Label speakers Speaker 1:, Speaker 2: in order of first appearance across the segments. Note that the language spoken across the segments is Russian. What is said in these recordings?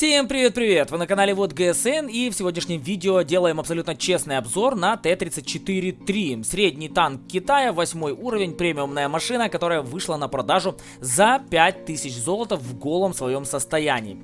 Speaker 1: Всем привет-привет! Вы на канале Вот ГСН и в сегодняшнем видео делаем абсолютно честный обзор на Т-34-3. Средний танк Китая, 8 уровень, премиумная машина, которая вышла на продажу за 5000 золота в голом своем состоянии.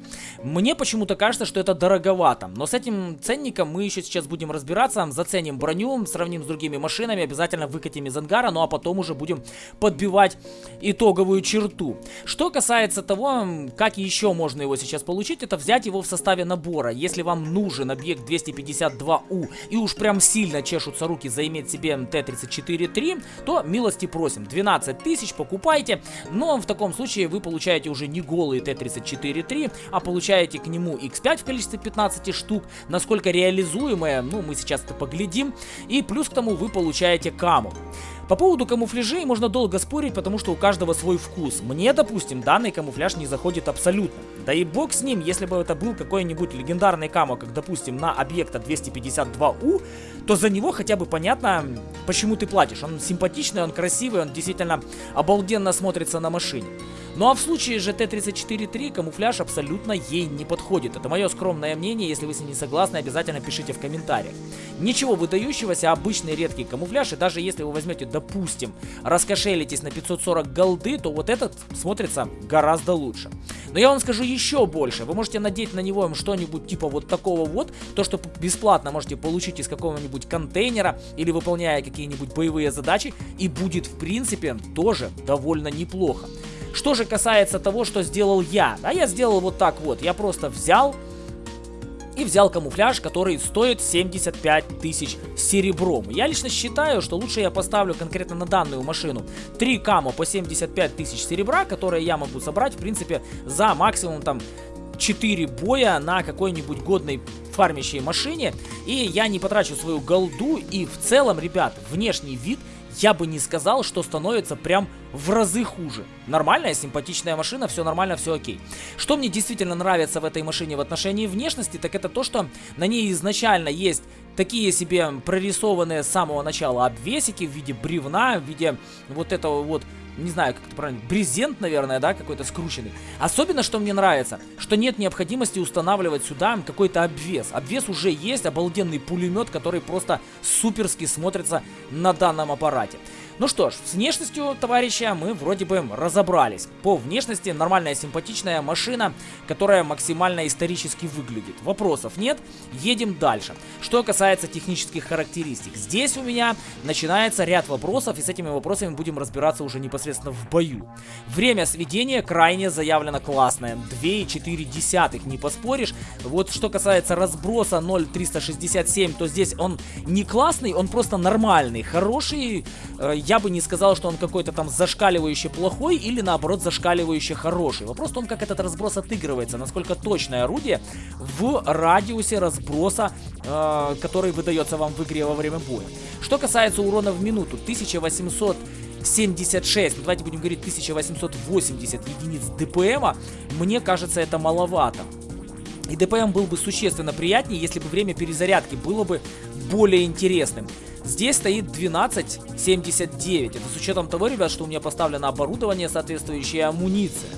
Speaker 1: Мне почему-то кажется, что это дороговато, но с этим ценником мы еще сейчас будем разбираться, заценим броню, сравним с другими машинами, обязательно выкатим из ангара, ну а потом уже будем подбивать итоговую черту. Что касается того, как еще можно его сейчас получить, это взять его в составе набора. Если вам нужен объект 252У и уж прям сильно чешутся руки заиметь себе Т-34-3, то милости просим. 12 тысяч покупайте, но в таком случае вы получаете уже не голый Т-34-3, а получаете к нему X5 в количестве 15 штук, насколько реализуемое, ну мы сейчас это поглядим, и плюс к тому вы получаете каму. По поводу камуфляжей можно долго спорить, потому что у каждого свой вкус. Мне, допустим, данный камуфляж не заходит абсолютно. Да и бог с ним, если бы это был какой-нибудь легендарный камо, как, допустим, на объекта 252У, то за него хотя бы понятно, почему ты платишь. Он симпатичный, он красивый, он действительно обалденно смотрится на машине. Ну а в случае же Т-34-3 камуфляж абсолютно ей не подходит. Это мое скромное мнение, если вы с ним не согласны, обязательно пишите в комментариях. Ничего выдающегося, обычный редкий камуфляж, и даже если вы возьмете, допустим, раскошелитесь на 540 голды, то вот этот смотрится гораздо лучше. Но я вам скажу еще больше. Вы можете надеть на него что-нибудь типа вот такого вот, то, что бесплатно можете получить из какого-нибудь контейнера или выполняя какие-нибудь боевые задачи, и будет в принципе тоже довольно неплохо. Что же касается того, что сделал я, а я сделал вот так вот, я просто взял и взял камуфляж, который стоит 75 тысяч серебром. Я лично считаю, что лучше я поставлю конкретно на данную машину 3 камо по 75 тысяч серебра, которые я могу собрать, в принципе, за максимум там 4 боя на какой-нибудь годной фармящей машине, и я не потрачу свою голду, и в целом, ребят, внешний вид я бы не сказал, что становится прям в разы хуже. Нормальная, симпатичная машина, все нормально, все окей. Что мне действительно нравится в этой машине в отношении внешности, так это то, что на ней изначально есть такие себе прорисованные с самого начала обвесики в виде бревна, в виде вот этого вот не знаю, как это правильно, брезент, наверное, да, какой-то скрученный. Особенно, что мне нравится, что нет необходимости устанавливать сюда какой-то обвес. Обвес уже есть, обалденный пулемет, который просто суперски смотрится на данном аппарате. Ну что ж, с внешностью товарища мы вроде бы разобрались. По внешности нормальная симпатичная машина, которая максимально исторически выглядит. Вопросов нет, едем дальше. Что касается технических характеристик, здесь у меня начинается ряд вопросов, и с этими вопросами будем разбираться уже непосредственно в бою. Время сведения крайне заявлено классное, 2,4, не поспоришь. Вот что касается разброса 0,367, то здесь он не классный, он просто нормальный, хороший, э, я бы не сказал, что он какой-то там зашкаливающий плохой или наоборот зашкаливающий хороший. Вопрос в том, как этот разброс отыгрывается, насколько точное орудие в радиусе разброса, э, который выдается вам в игре во время боя. Что касается урона в минуту, 1800 76, ну давайте будем говорить 1880 единиц ДПМа, мне кажется это маловато. И ДПМ был бы существенно приятнее, если бы время перезарядки было бы более интересным. Здесь стоит 12.79. Это с учетом того, ребят, что у меня поставлено оборудование, соответствующая амуниция.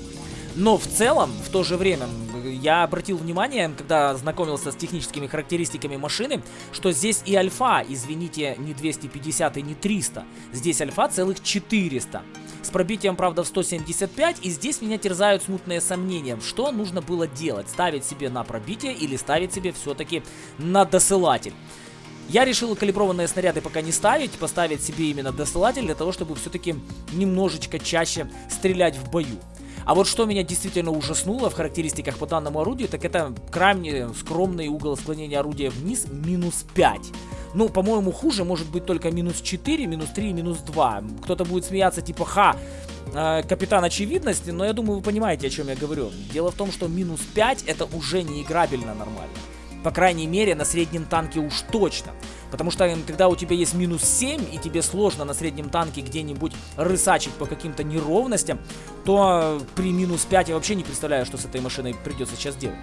Speaker 1: Но в целом, в то же время, я обратил внимание, когда знакомился с техническими характеристиками машины, что здесь и альфа, извините, не 250 и не 300. Здесь альфа целых 400. С пробитием, правда, в 175, и здесь меня терзают смутные сомнения, что нужно было делать, ставить себе на пробитие или ставить себе все-таки на досылатель. Я решил калиброванные снаряды пока не ставить, поставить себе именно досылатель для того, чтобы все-таки немножечко чаще стрелять в бою. А вот что меня действительно ужаснуло в характеристиках по данному орудию, так это крайне скромный угол склонения орудия вниз минус 5. Ну, по-моему, хуже может быть только минус 4, минус 3, минус 2. Кто-то будет смеяться типа, ха, э, капитан очевидности, но я думаю, вы понимаете, о чем я говорю. Дело в том, что минус 5 это уже не играбельно нормально. По крайней мере, на среднем танке уж точно. Потому что когда у тебя есть минус 7, и тебе сложно на среднем танке где-нибудь рысачить по каким-то неровностям, то при минус 5 я вообще не представляю, что с этой машиной придется сейчас делать.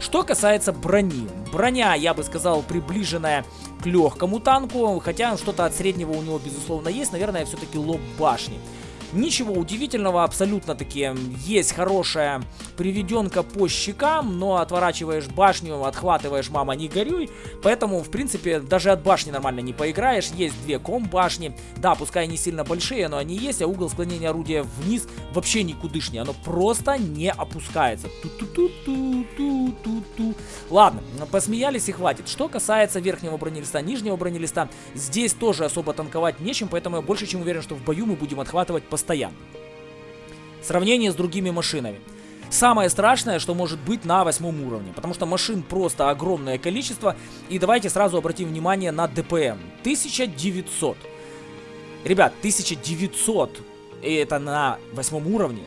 Speaker 1: Что касается брони. Броня, я бы сказал, приближенная к легкому танку, хотя что-то от среднего у него, безусловно, есть. Наверное, все-таки лоб башни. Ничего удивительного, абсолютно таки есть хорошая приведенка по щекам, но отворачиваешь башню, отхватываешь, мама, не горюй. Поэтому, в принципе, даже от башни нормально не поиграешь. Есть две ком-башни. Да, пускай они сильно большие, но они есть, а угол склонения орудия вниз вообще никудышний. Оно просто не опускается. Ту-ту-ту-ту-ту-ту-ту. Ладно, посмеялись и хватит. Что касается верхнего бронелиста, нижнего бронелиста, здесь тоже особо танковать нечем, поэтому я больше чем уверен, что в бою мы будем отхватывать постоянно. Сравнение с другими машинами. Самое страшное, что может быть на восьмом уровне, потому что машин просто огромное количество. И давайте сразу обратим внимание на ДПМ. 1900. Ребят, 1900 это на восьмом уровне.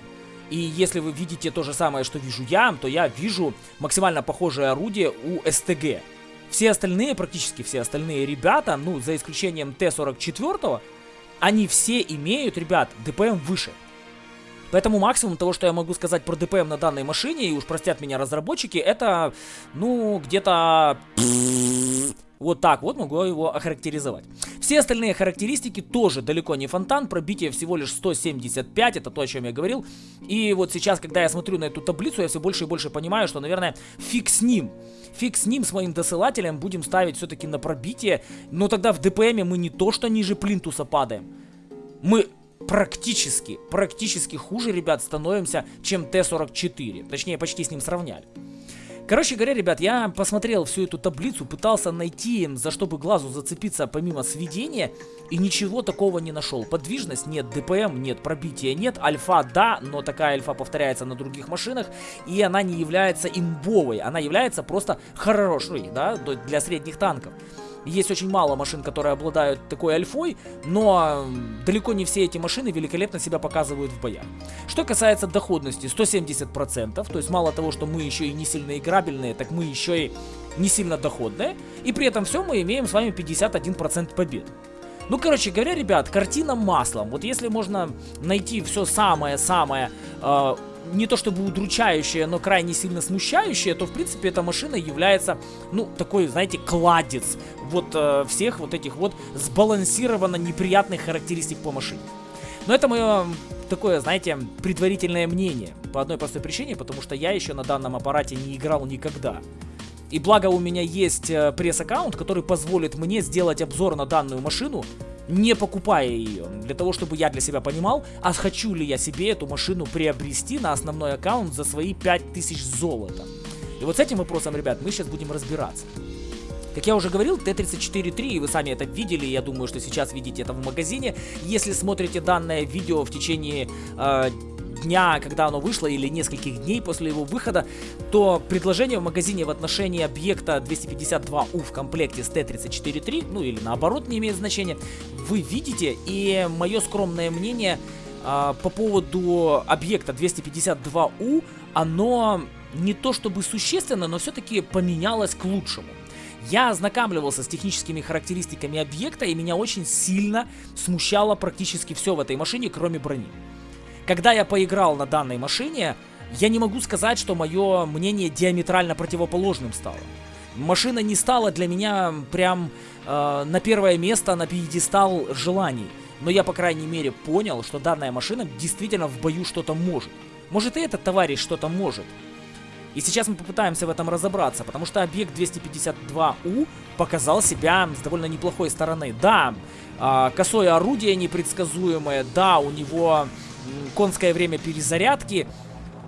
Speaker 1: И если вы видите то же самое, что вижу я, то я вижу максимально похожее орудие у СТГ. Все остальные, практически все остальные ребята, ну, за исключением Т-44, они все имеют, ребят, ДПМ выше. Поэтому максимум того, что я могу сказать про ДПМ на данной машине, и уж простят меня разработчики, это, ну, где-то... Вот так вот могу его охарактеризовать. Все остальные характеристики тоже далеко не фонтан, пробитие всего лишь 175, это то, о чем я говорил. И вот сейчас, когда я смотрю на эту таблицу, я все больше и больше понимаю, что, наверное, фиг с ним. Фиг с ним, с моим досылателем, будем ставить все-таки на пробитие. Но тогда в ДПМе мы не то, что ниже плинтуса падаем. Мы практически, практически хуже, ребят, становимся, чем Т-44. Точнее, почти с ним сравняли. Короче говоря, ребят, я посмотрел всю эту таблицу, пытался найти, за что бы глазу зацепиться помимо сведения, и ничего такого не нашел. Подвижность нет, ДПМ нет, пробития нет, альфа да, но такая альфа повторяется на других машинах, и она не является имбовой, она является просто хорошей, да, для средних танков. Есть очень мало машин, которые обладают такой альфой, но далеко не все эти машины великолепно себя показывают в боях. Что касается доходности, 170%, то есть мало того, что мы еще и не сильно играбельные, так мы еще и не сильно доходные, и при этом все мы имеем с вами 51% побед. Ну, короче говоря, ребят, картина маслом. Вот если можно найти все самое-самое э, не то чтобы удручающее, но крайне сильно смущающее, то в принципе эта машина является, ну, такой, знаете, кладец вот э, всех вот этих вот сбалансированно неприятных характеристик по машине. Но это мое такое, знаете, предварительное мнение. По одной простой причине, потому что я еще на данном аппарате не играл никогда. И благо у меня есть э, пресс-аккаунт, который позволит мне сделать обзор на данную машину не покупая ее, для того, чтобы я для себя понимал, а хочу ли я себе эту машину приобрести на основной аккаунт за свои 5000 золота. И вот с этим вопросом, ребят, мы сейчас будем разбираться. Как я уже говорил, Т-34-3, и вы сами это видели, я думаю, что сейчас видите это в магазине. Если смотрите данное видео в течение э, дня, когда оно вышло, или нескольких дней после его выхода, то предложение в магазине в отношении объекта 252U в комплекте с Т-34-3, ну или наоборот, не имеет значения, вы видите, и мое скромное мнение э, по поводу объекта 252U, оно не то чтобы существенно, но все-таки поменялось к лучшему. Я ознакомливался с техническими характеристиками объекта, и меня очень сильно смущало практически все в этой машине, кроме брони. Когда я поиграл на данной машине, я не могу сказать, что мое мнение диаметрально противоположным стало. Машина не стала для меня прям э, на первое место, на пьедестал желаний. Но я, по крайней мере, понял, что данная машина действительно в бою что-то может. Может и этот товарищ что-то может. И сейчас мы попытаемся в этом разобраться, потому что объект 252У показал себя с довольно неплохой стороны. Да, э, косое орудие непредсказуемое, да, у него конское время перезарядки,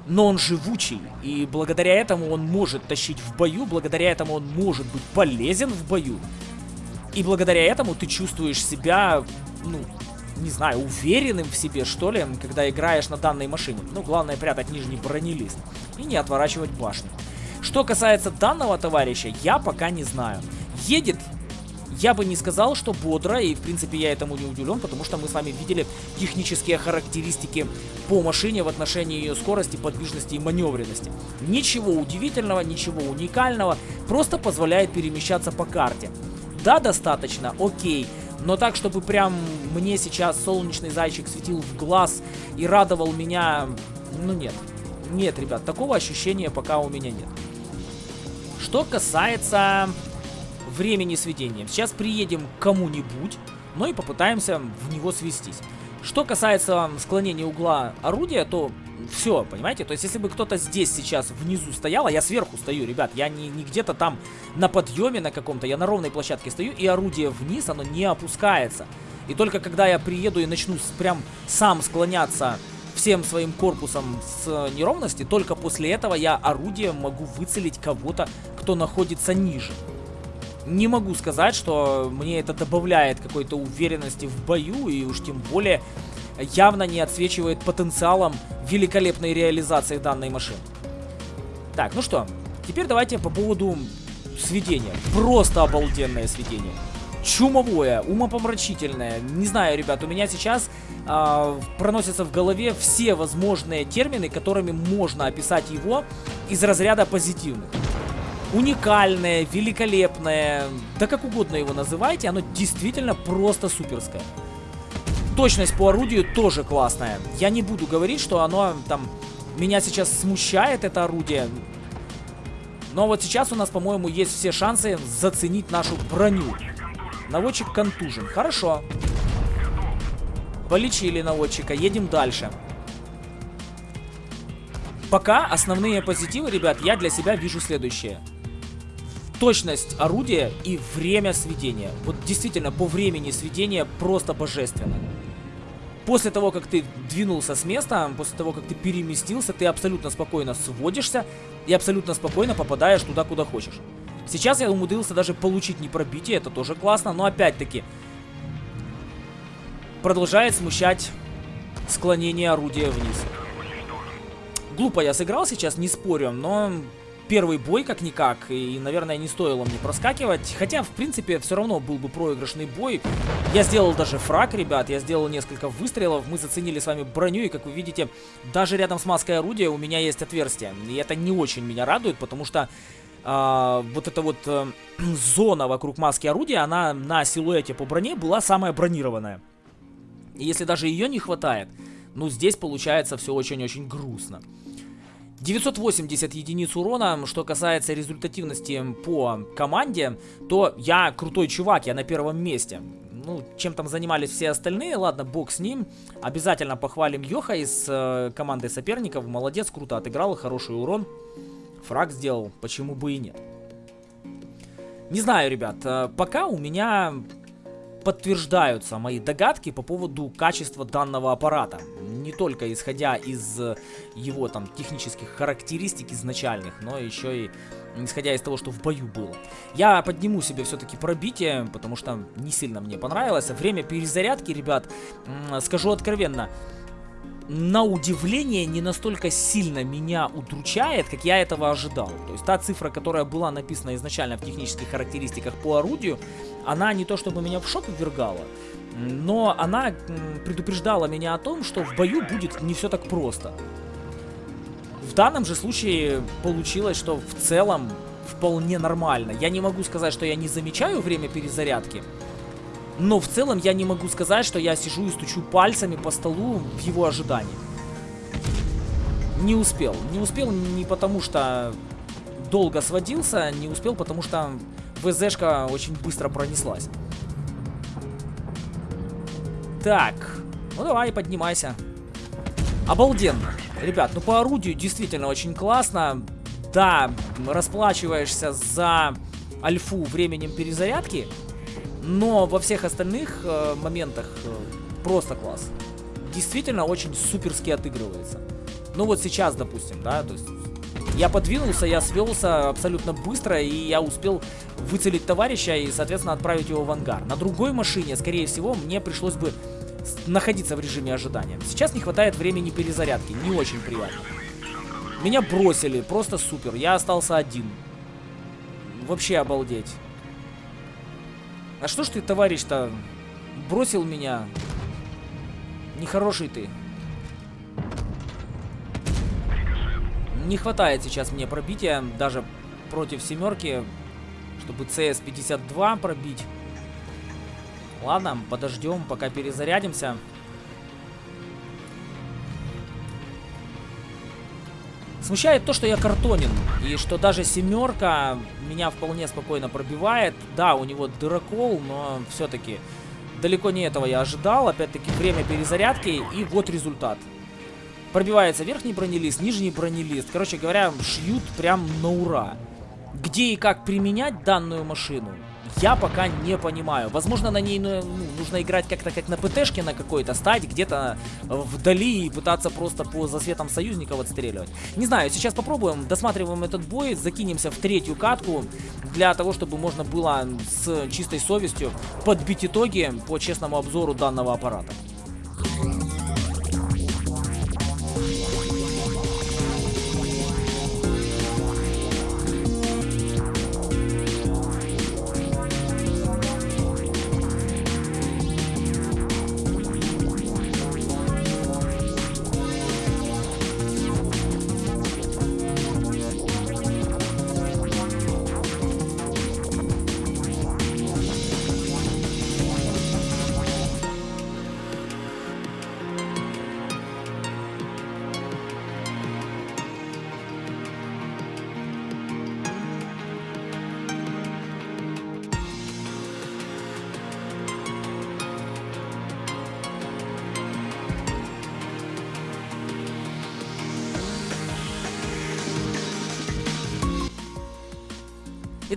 Speaker 1: но он живучий, и благодаря этому он может тащить в бою, благодаря этому он может быть полезен в бою. И благодаря этому ты чувствуешь себя, ну, не знаю, уверенным в себе, что ли, когда играешь на данной машине. Ну, главное прятать нижний бронелист и не отворачивать башню. Что касается данного товарища, я пока не знаю. Едет я бы не сказал, что бодро, и в принципе я этому не удивлен, потому что мы с вами видели технические характеристики по машине в отношении ее скорости, подвижности и маневренности. Ничего удивительного, ничего уникального, просто позволяет перемещаться по карте. Да, достаточно, окей. Но так, чтобы прям мне сейчас солнечный зайчик светил в глаз и радовал меня, ну нет. Нет, ребят, такого ощущения пока у меня нет. Что касается времени сведения. Сейчас приедем к кому-нибудь, но и попытаемся в него свестись. Что касается склонения угла орудия, то все, понимаете? То есть, если бы кто-то здесь сейчас внизу стоял, а я сверху стою, ребят, я не, не где-то там на подъеме на каком-то, я на ровной площадке стою, и орудие вниз, оно не опускается. И только когда я приеду и начну прям сам склоняться всем своим корпусом с неровности, только после этого я орудием могу выцелить кого-то, кто находится ниже. Не могу сказать, что мне это добавляет какой-то уверенности в бою, и уж тем более явно не отсвечивает потенциалом великолепной реализации данной машины. Так, ну что, теперь давайте по поводу сведения. Просто обалденное сведение. Чумовое, умопомрачительное. Не знаю, ребят, у меня сейчас э, проносятся в голове все возможные термины, которыми можно описать его из разряда позитивных. Уникальное, великолепное, да как угодно его называйте, оно действительно просто суперское. Точность по орудию тоже классная. Я не буду говорить, что оно там... Меня сейчас смущает это орудие. Но вот сейчас у нас, по-моему, есть все шансы заценить нашу броню. Наводчик контужен. Хорошо. Полечили наводчика. Едем дальше. Пока основные позитивы, ребят, я для себя вижу следующее точность орудия и время сведения. Вот действительно, по времени сведения просто божественно. После того, как ты двинулся с места, после того, как ты переместился, ты абсолютно спокойно сводишься и абсолютно спокойно попадаешь туда, куда хочешь. Сейчас я умудрился даже получить не пробитие, это тоже классно, но опять-таки продолжает смущать склонение орудия вниз. Глупо я сыграл сейчас, не спорю, но первый бой как-никак, и, наверное, не стоило мне проскакивать. Хотя, в принципе, все равно был бы проигрышный бой. Я сделал даже фраг, ребят, я сделал несколько выстрелов, мы заценили с вами броню, и, как вы видите, даже рядом с маской орудия у меня есть отверстие. И это не очень меня радует, потому что э, вот эта вот э, зона вокруг маски орудия, она на силуэте по броне была самая бронированная. И если даже ее не хватает, ну, здесь получается все очень-очень грустно. 980 единиц урона, что касается результативности по команде, то я крутой чувак, я на первом месте. Ну, чем там занимались все остальные, ладно, бог с ним. Обязательно похвалим Йоха из э, команды соперников, молодец, круто отыграл, хороший урон. Фраг сделал, почему бы и нет. Не знаю, ребят, э, пока у меня подтверждаются мои догадки по поводу качества данного аппарата. Не только исходя из э, его там технических характеристик изначальных, но еще и исходя из того, что в бою было. Я подниму себе все-таки пробитие, потому что не сильно мне понравилось. Время перезарядки, ребят, скажу откровенно, на удивление не настолько сильно меня удручает, как я этого ожидал. То есть та цифра, которая была написана изначально в технических характеристиках по орудию, она не то чтобы меня в шок ввергала, но она предупреждала меня о том, что в бою будет не все так просто. В данном же случае получилось, что в целом вполне нормально. Я не могу сказать, что я не замечаю время перезарядки, но в целом я не могу сказать, что я сижу и стучу пальцами по столу в его ожидании. Не успел. Не успел не потому, что долго сводился, не успел, потому что ВЗшка очень быстро пронеслась. Так, ну давай, поднимайся. Обалденно. Ребят, ну по орудию действительно очень классно. Да, расплачиваешься за альфу временем перезарядки, но во всех остальных э, моментах э, просто класс. Действительно очень суперски отыгрывается. Ну вот сейчас, допустим, да, то есть я подвинулся, я свелся абсолютно быстро, и я успел выцелить товарища и, соответственно, отправить его в ангар. На другой машине, скорее всего, мне пришлось бы находиться в режиме ожидания. Сейчас не хватает времени перезарядки, не очень приятно. Меня бросили, просто супер, я остался один. Вообще обалдеть. А что ж ты, товарищ-то, бросил меня? Нехороший ты. Не хватает сейчас мне пробития, даже против семерки, чтобы CS-52 пробить. Ладно, подождем, пока перезарядимся. Смущает то, что я картонен, и что даже семерка меня вполне спокойно пробивает. Да, у него дырокол, но все-таки Далеко не этого я ожидал. Опять-таки время перезарядки. И вот результат. Пробивается верхний бронелист, нижний бронелист. Короче говоря, шьют прям на ура. Где и как применять данную машину, я пока не понимаю. Возможно, на ней ну, ну нужно играть как-то как на ПТшке на какой-то, стать где-то вдали и пытаться просто по засветам союзников отстреливать. Не знаю, сейчас попробуем, досматриваем этот бой, закинемся в третью катку для того, чтобы можно было с чистой совестью подбить итоги по честному обзору данного аппарата.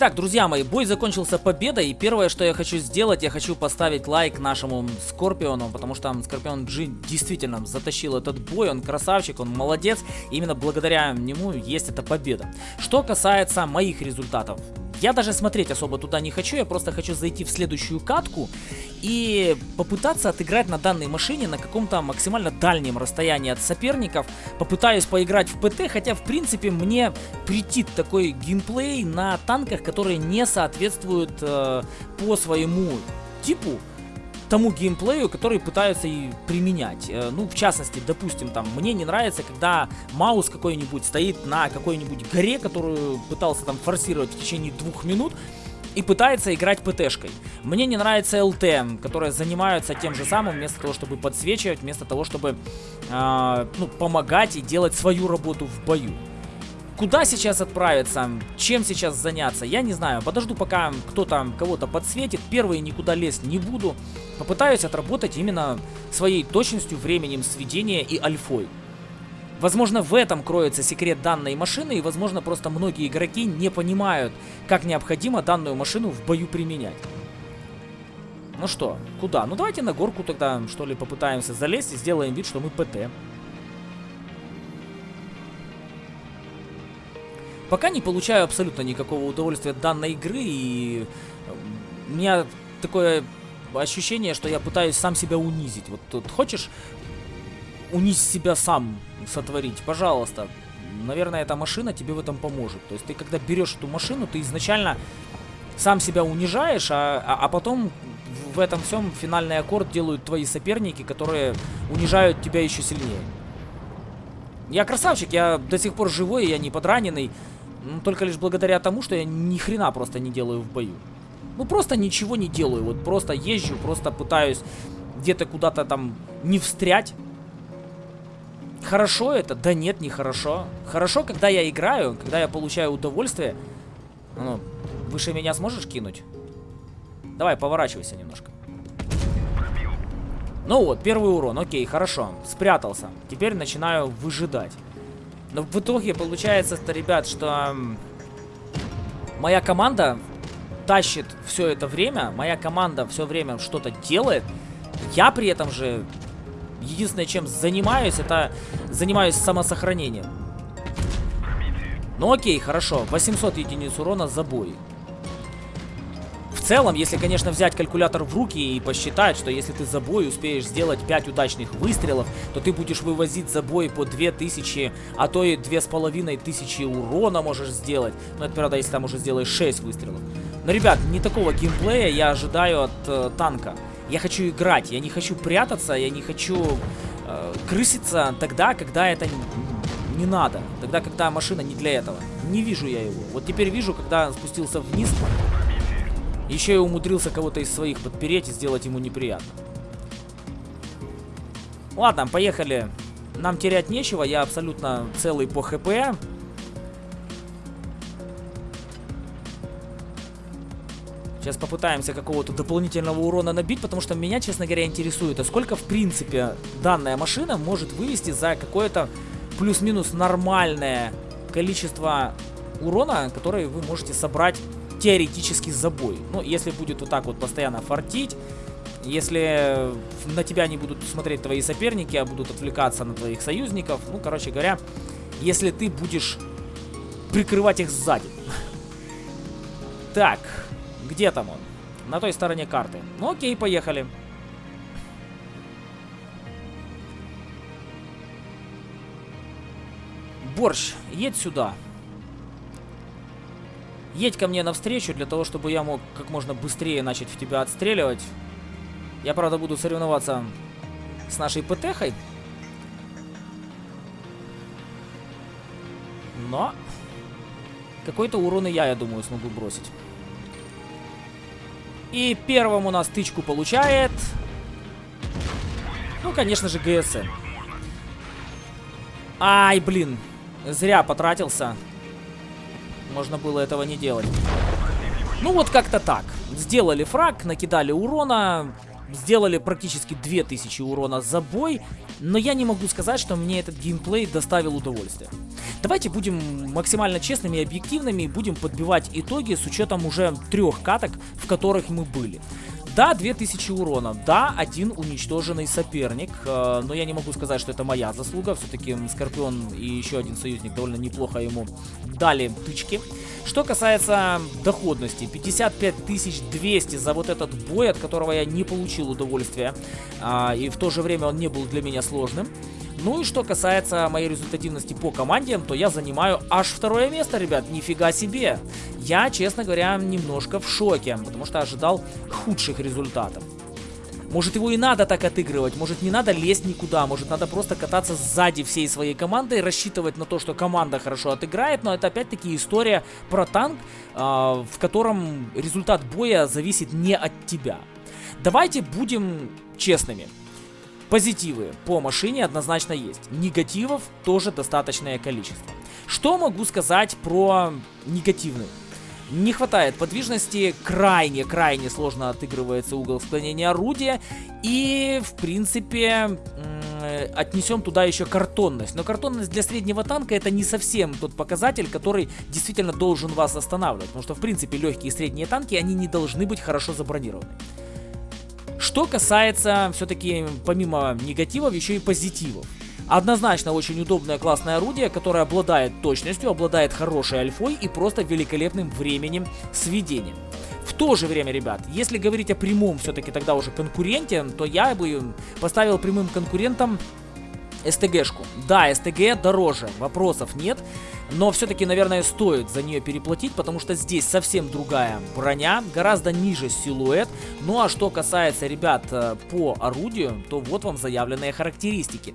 Speaker 1: Итак, друзья мои, бой закончился победой, и первое, что я хочу сделать, я хочу поставить лайк нашему Скорпиону, потому что Скорпион G действительно затащил этот бой, он красавчик, он молодец, именно благодаря нему есть эта победа. Что касается моих результатов, я даже смотреть особо туда не хочу, я просто хочу зайти в следующую катку и попытаться отыграть на данной машине на каком-то максимально дальнем расстоянии от соперников. Попытаюсь поиграть в ПТ, хотя в принципе мне претит такой геймплей на танках, которые не соответствуют э, по своему типу тому геймплею, который пытаются и применять. Э, ну, в частности, допустим, там, мне не нравится, когда маус какой-нибудь стоит на какой-нибудь горе, которую пытался там форсировать в течение двух минут, и пытается играть ПТшкой. Мне не нравится ЛТ, которые занимаются тем же самым, вместо того, чтобы подсвечивать, вместо того, чтобы э, ну, помогать и делать свою работу в бою. Куда сейчас отправиться? Чем сейчас заняться? Я не знаю. Подожду, пока кто-то кого-то подсветит. Первый никуда лезть не буду. Попытаюсь отработать именно своей точностью, временем сведения и альфой. Возможно, в этом кроется секрет данной машины, и, возможно, просто многие игроки не понимают, как необходимо данную машину в бою применять. Ну что, куда? Ну давайте на горку тогда, что ли, попытаемся залезть и сделаем вид, что мы ПТ. Пока не получаю абсолютно никакого удовольствия от данной игры, и у меня такое ощущение, что я пытаюсь сам себя унизить. Вот тут хочешь унизить себя сам сотворить, пожалуйста. Наверное, эта машина тебе в этом поможет. То есть ты когда берешь эту машину, ты изначально сам себя унижаешь, а, а, а потом в этом всем финальный аккорд делают твои соперники, которые унижают тебя еще сильнее. Я красавчик, я до сих пор живой, я не подраненный. Ну, только лишь благодаря тому, что я ни хрена просто не делаю в бою. Ну, просто ничего не делаю. Вот просто езжу, просто пытаюсь где-то куда-то там не встрять. Хорошо это? Да нет, не хорошо. Хорошо, когда я играю, когда я получаю удовольствие. Ну, выше меня сможешь кинуть? Давай, поворачивайся немножко. Ну вот, первый урон, окей, хорошо. Спрятался. Теперь начинаю выжидать. Но в итоге получается, что, ребят, что моя команда тащит все это время, моя команда все время что-то делает. Я при этом же единственное, чем занимаюсь, это занимаюсь самосохранением. Ну окей, хорошо, 800 единиц урона за бой целом, если, конечно, взять калькулятор в руки и посчитать, что если ты за бой успеешь сделать 5 удачных выстрелов, то ты будешь вывозить за бой по 2000, а то и 2500 урона можешь сделать. Ну, это, правда, если там уже сделаешь 6 выстрелов. Но, ребят, не такого геймплея я ожидаю от э, танка. Я хочу играть, я не хочу прятаться, я не хочу э, крыситься тогда, когда это не надо. Тогда, когда машина не для этого. Не вижу я его. Вот теперь вижу, когда спустился вниз, еще и умудрился кого-то из своих подпереть и сделать ему неприятно. Ладно, поехали. Нам терять нечего, я абсолютно целый по хп. Сейчас попытаемся какого-то дополнительного урона набить, потому что меня, честно говоря, интересует, а сколько, в принципе, данная машина может вывести за какое-то плюс-минус нормальное количество урона, который вы можете собрать теоретически за бой. Ну, если будет вот так вот постоянно фартить, если на тебя не будут смотреть твои соперники, а будут отвлекаться на твоих союзников, ну, короче говоря, если ты будешь прикрывать их сзади. Так, где там он? На той стороне карты. Ну окей, поехали. Борщ, едь сюда. Едь ко мне навстречу, для того, чтобы я мог как можно быстрее начать в тебя отстреливать. Я, правда, буду соревноваться с нашей ПТХой. Но какой-то урон и я, я думаю, смогу бросить. И первым у нас тычку получает... Ну, конечно же, ГСН. Ай, блин. Зря потратился. Можно было этого не делать. Ну, вот как-то так. Сделали фраг, накидали урона сделали практически 2000 урона за бой, но я не могу сказать, что мне этот геймплей доставил удовольствие. Давайте будем максимально честными и объективными, будем подбивать итоги с учетом уже трех каток, в которых мы были. Да, 2000 урона, да, один уничтоженный соперник, э, но я не могу сказать, что это моя заслуга, все-таки Скорпион и еще один союзник довольно неплохо ему дали тычки. Что касается доходности, 55 200 за вот этот бой, от которого я не получил удовольствия, а, и в то же время он не был для меня сложным. Ну и что касается моей результативности по команде, то я занимаю аж второе место, ребят, нифига себе. Я, честно говоря, немножко в шоке, потому что ожидал худших результатов. Может его и надо так отыгрывать, может не надо лезть никуда, может надо просто кататься сзади всей своей команды и рассчитывать на то, что команда хорошо отыграет, но это опять-таки история про танк, э, в котором результат боя зависит не от тебя. Давайте будем честными. Позитивы по машине однозначно есть. Негативов тоже достаточное количество. Что могу сказать про негативные? Не хватает подвижности, крайне-крайне сложно отыгрывается угол склонения орудия. И, в принципе, отнесем туда еще картонность. Но картонность для среднего танка это не совсем тот показатель, который действительно должен вас останавливать. Потому что, в принципе, легкие и средние танки, они не должны быть хорошо забронированы. Что касается, все-таки, помимо негативов, еще и позитивов. Однозначно очень удобное классное орудие, которое обладает точностью, обладает хорошей альфой и просто великолепным временем сведения. В то же время, ребят, если говорить о прямом все-таки тогда уже конкуренте, то я бы поставил прямым конкурентом СТГшку. Да, СТГ дороже, вопросов нет. Но все-таки, наверное, стоит за нее переплатить, потому что здесь совсем другая броня, гораздо ниже силуэт. Ну а что касается, ребят, э, по орудию, то вот вам заявленные характеристики.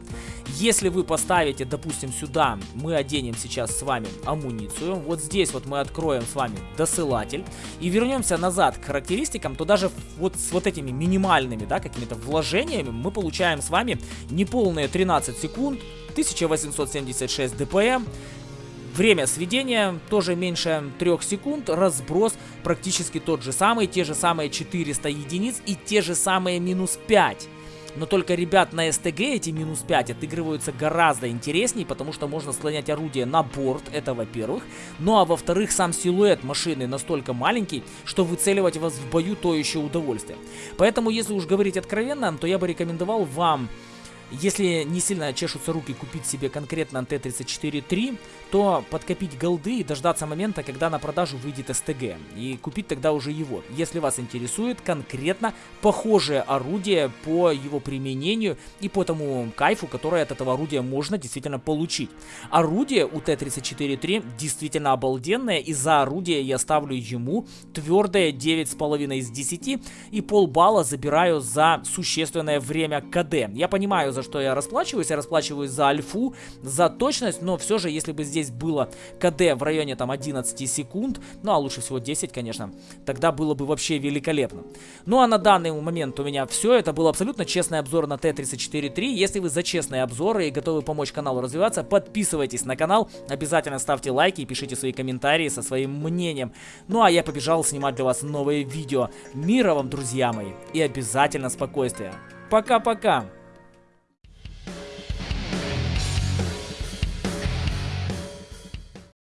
Speaker 1: Если вы поставите, допустим, сюда, мы оденем сейчас с вами амуницию, вот здесь вот мы откроем с вами досылатель и вернемся назад к характеристикам, то даже вот с вот этими минимальными, да, какими-то вложениями мы получаем с вами неполные 13 секунд, 1876 ДПМ, Время сведения тоже меньше 3 секунд, разброс практически тот же самый, те же самые 400 единиц и те же самые минус 5. Но только, ребят, на СТГ эти минус 5 отыгрываются гораздо интереснее, потому что можно склонять орудие на борт, это во-первых. Ну а во-вторых, сам силуэт машины настолько маленький, что выцеливать вас в бою то еще удовольствие. Поэтому, если уж говорить откровенно, то я бы рекомендовал вам если не сильно чешутся руки купить себе конкретно Т-34-3, то подкопить голды и дождаться момента, когда на продажу выйдет СТГ. И купить тогда уже его. Если вас интересует конкретно похожее орудие по его применению и по тому кайфу, который от этого орудия можно действительно получить. Орудие у Т-34-3 действительно обалденное, и за орудие я ставлю ему твердое 9,5 из 10 и полбалла забираю за существенное время КД. Я понимаю, за что я расплачиваюсь. Я расплачиваюсь за альфу, за точность, но все же, если бы здесь было КД в районе там 11 секунд, ну а лучше всего 10, конечно, тогда было бы вообще великолепно. Ну а на данный момент у меня все. Это был абсолютно честный обзор на Т-34-3. Если вы за честные обзоры и готовы помочь каналу развиваться, подписывайтесь на канал, обязательно ставьте лайки и пишите свои комментарии со своим мнением. Ну а я побежал снимать для вас новые видео. Мира вам, друзья мои, и обязательно спокойствия. Пока-пока!